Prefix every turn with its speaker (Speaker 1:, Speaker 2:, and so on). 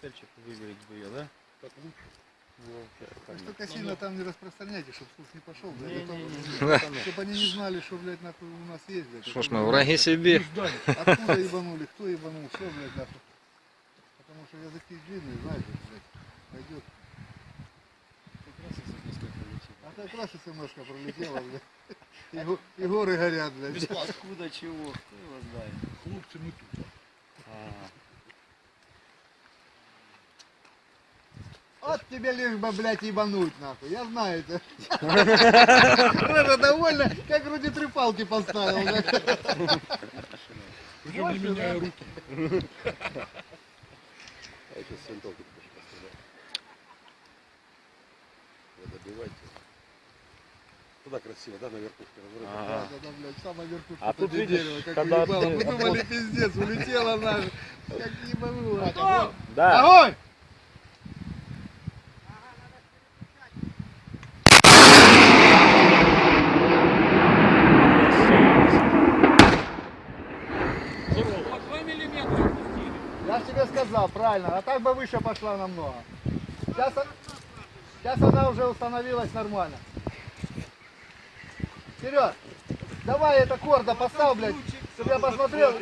Speaker 1: цельчик выверить бы ее, да?
Speaker 2: Так лучше.
Speaker 3: Так что сильно там не распространяйте, чтобы слух не пошел, блядь.
Speaker 1: Не-не-не.
Speaker 3: Чтобы они не знали, что, блядь, нахуй у нас есть, блядь.
Speaker 4: Что ж мы,
Speaker 3: блядь,
Speaker 4: враги себе.
Speaker 3: Откуда ебанули, кто ебанул, все, блядь, нахуй. Потому что языки длинные, знаете, блядь, пойдет. А как раз смс пролетела, блядь. И, го- и горы горят, блядь.
Speaker 1: Откуда чего? Кто его знает?
Speaker 2: Хлопцы мы тут.
Speaker 1: А,
Speaker 3: Вот тебе лишь бы, блядь, ебануть, нахуй. Я знаю это. Рожа довольно, как вроде три палки поставил.
Speaker 2: Причем не меняя руки.
Speaker 5: А сейчас с винтовки тоже постреляю. Вы добивайте. Туда красиво, да, на верхушке разрыва.
Speaker 1: Ага.
Speaker 3: Да, да, да, блядь, самая верхушка
Speaker 1: А тут видишь,
Speaker 3: как
Speaker 1: когда
Speaker 3: Мы думали, пиздец, улетела наша. Как ебанула.
Speaker 1: Да.
Speaker 3: Огонь! Я ж тебе сказал, правильно, а так бы выше пошла намного. Сейчас, сейчас она уже установилась нормально. Вперед! Давай это корда поставь, блядь, чтобы я посмотрел.